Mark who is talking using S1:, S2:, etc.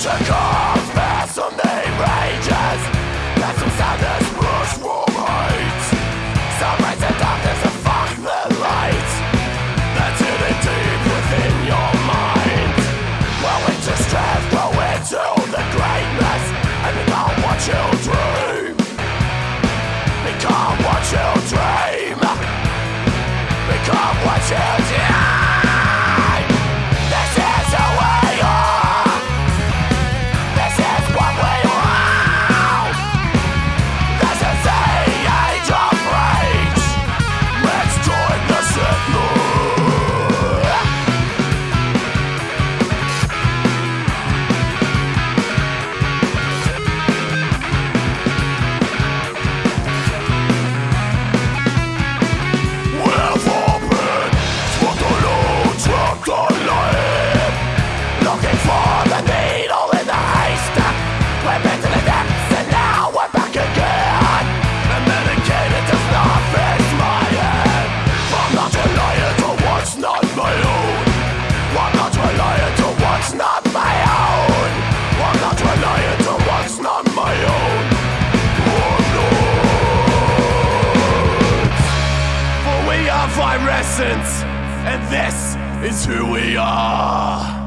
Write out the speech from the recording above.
S1: Creation Virescence, and this is who we are.